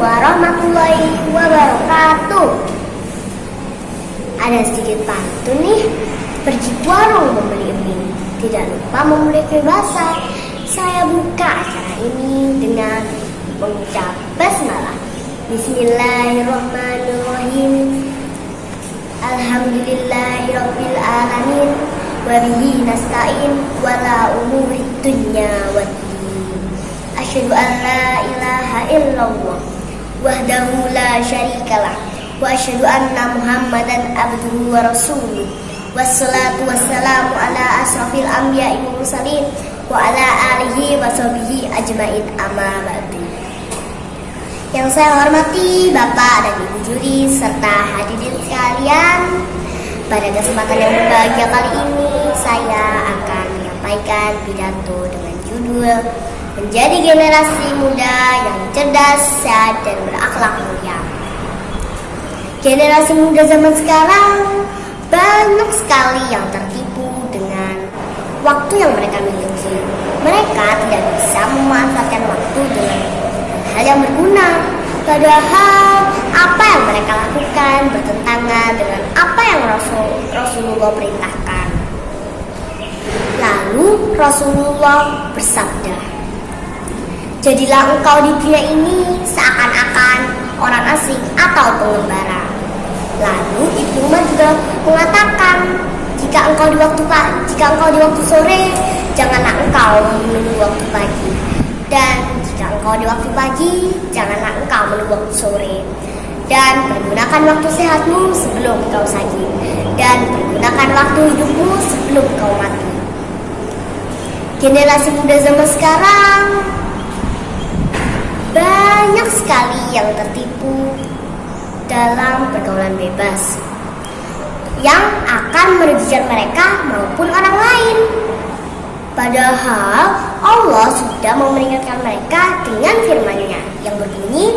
warahmatullahi wabarakatuh. Ada sedikit pantun nih. Pergi warung membeli mie, tidak lupa membeli kue basah. Saya buka acara ini dengan mengucap basmalah. Bismillahirrahmanirrahim. Alhamdulillahirabbil alamin. Wabihi nasta'in wala umuri dunya waddin. Asyhadu an la ilaha illallah wahdahu la syarikalah wa asyhadu anna Muhammadan abduhu wa rasuluh. Wassalatu wassalamu ala asrafil anbiya'i wal mursalin wa ala alihi wa sahbihi ajmain amma ba'du. Yang saya hormati Bapak dan Ibu juri serta hadirin sekalian, pada kesempatan yang berbahagia kali ini saya akan menyampaikan pidato dengan judul Menjadi Generasi Muda yang Cerdas, Sehat, dan Berakhlak Mulia. Generasi muda zaman sekarang banyak sekali yang tertipu dengan waktu yang mereka miliki. Mereka tidak bisa memanfaatkan waktu dengan hal yang berguna. Padahal apa yang mereka lakukan bertentangan dengan apa yang Rasul, Rasulullah perintahkan. Lalu Rasulullah bersabda, Jadilah engkau di dunia ini seakan-akan orang asing atau pengembara. Lalu Ibnu Umar juga mengatakan, jika engkau di waktu jika engkau di waktu sore, janganlah engkau menunggu waktu pagi. Dan jika engkau di waktu pagi, janganlah engkau menunggu waktu sore. Dan pergunakan waktu sehatmu sebelum kau sakit. Dan pergunakan waktu hidupmu sebelum kau mati. Generasi muda zaman sekarang banyak sekali yang tertipu dalam pergaulan bebas yang akan merugikan mereka maupun orang lain. Padahal Allah sudah memperingatkan mereka dengan firman-Nya yang berbunyi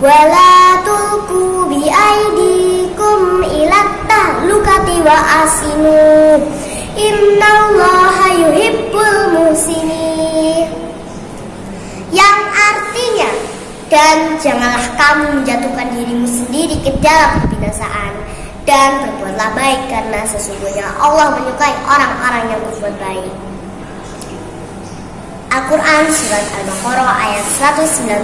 wala tulku bi aidikum ila tahlukati wa asinu innallaha yuhibbul muhsinin dan janganlah kamu menjatuhkan dirimu sendiri ke dalam kebinasaan. Dan berbuatlah baik karena sesungguhnya Allah menyukai orang-orang yang berbuat baik. Al-Quran Surat Al-Baqarah ayat 195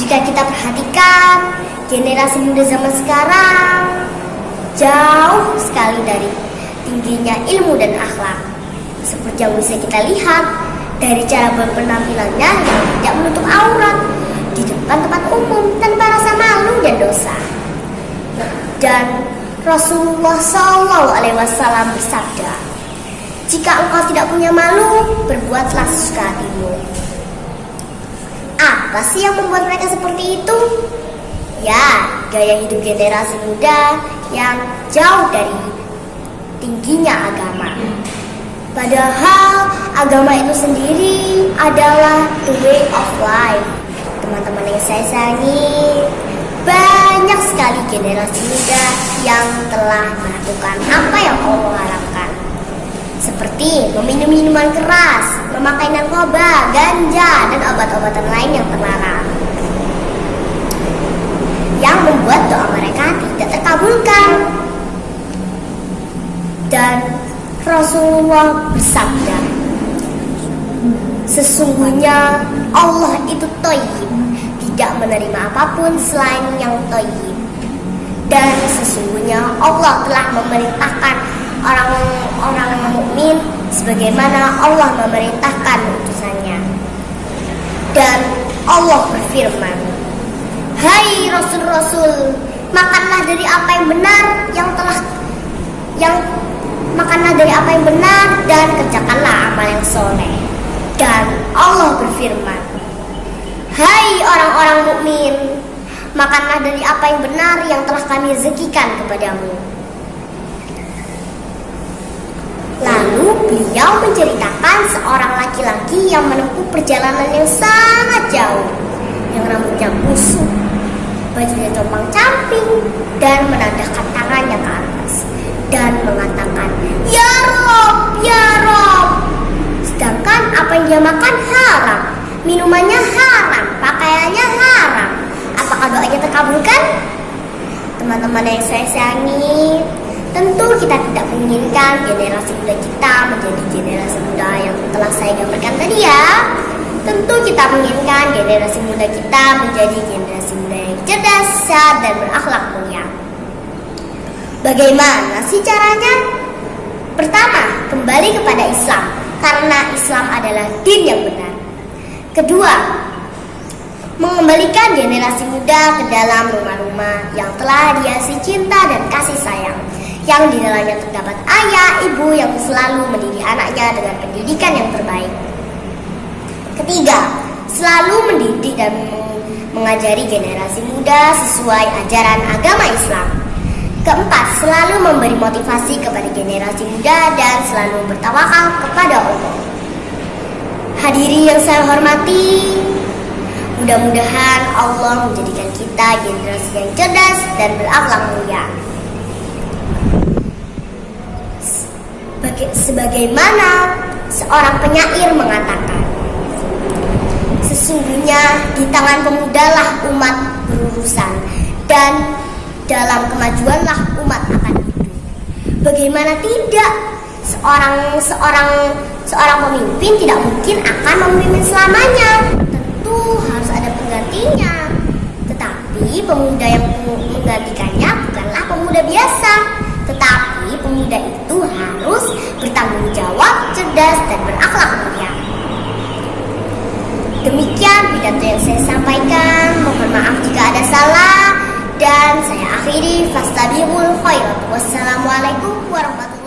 Jika kita perhatikan generasi muda zaman sekarang jauh sekali dari tingginya ilmu dan akhlak. Seperti yang bisa kita lihat dari cara berpenampilannya yang tidak menutup aurat di depan tempat umum tanpa rasa malu dan dosa. Dan Rasulullah Shallallahu Alaihi Wasallam bersabda, jika engkau tidak punya malu, berbuatlah sesuka hatimu. Apa sih yang membuat mereka seperti itu? Ya, gaya hidup generasi muda yang jauh dari tingginya agama. Padahal agama itu sendiri adalah the way of life. Teman-teman yang saya sayangi, banyak sekali generasi muda yang telah melakukan apa yang Allah harapkan. Seperti meminum minuman keras, memakai narkoba, ganja, dan obat-obatan lain yang terlarang. Yang membuat doa mereka tidak terkabulkan. Dan Rasulullah bersabda, Sesungguhnya Allah itu toyib, tidak menerima apa pun selain yang toyib. Dan sesungguhnya Allah telah memerintahkan orang-orang mukmin sebagaimana Allah memerintahkan utusannya. Dan Allah berfirman, Hai Rasul-Rasul, makanlah dari apa yang benar yang telah yang makanlah dari apa yang benar dan kerjakanlah amal yang soleh. Dan Allah berfirman, Hai orang-orang mukmin, makanlah dari apa yang benar yang telah kami rezekikan kepadamu. Lalu beliau menceritakan seorang laki-laki yang menempuh perjalanan yang sangat jauh, yang rambutnya busuk, bajunya compang camping, dan menadahkan tangannya ke atas dan mengatakan, dia makan haram, minumannya haram, pakaian kayaknya haram. Apakah doanya terkabulkan? Teman-teman yang saya sayangi, tentu kita tidak menginginkan generasi muda kita menjadi generasi muda yang telah saya gambarkan tadi ya. Tentu kita menginginkan generasi muda kita menjadi generasi muda yang cerdas, sehat, dan berakhlak mulia. Bagaimana sih caranya? Pertama, kembali kepada Islam karena Islam adalah din yang benar. Kedua, mengembalikan generasi muda ke dalam rumah-rumah yang telah dihiasi cinta dan kasih sayang yang di dalamnya terdapat ayah, ibu yang selalu mendidik anaknya dengan pendidikan yang terbaik. Ketiga, selalu mendidik dan mengajari generasi muda sesuai ajaran agama Islam. Keempat, selalu memberi motivasi kepada generasi muda dan selalu bertawakal kepada Allah. Hadiri yang saya hormati, mudah-mudahan Allah menjadikan kita generasi yang cerdas dan berakhlak mulia. Sebagaimana seorang penyair mengatakan, sesungguhnya di tangan pemudalah umat berurusan dan dalam kemajuanlah umat akan hidup. Bagaimana tidak seorang seorang seorang pemimpin tidak mungkin akan memimpin selamanya. Tentu harus ada penggantinya. Tetapi pemuda yang menggantikannya bukanlah pemuda biasa, tetapi pemuda itu harus bertanggung jawab, cerdas dan berakhlak mulia. Demikian pidato yang saya sampaikan. Mohon maaf jika ada salah dan saya akhiri fastabiqul khairat. Wassalamualaikum warahmatullahi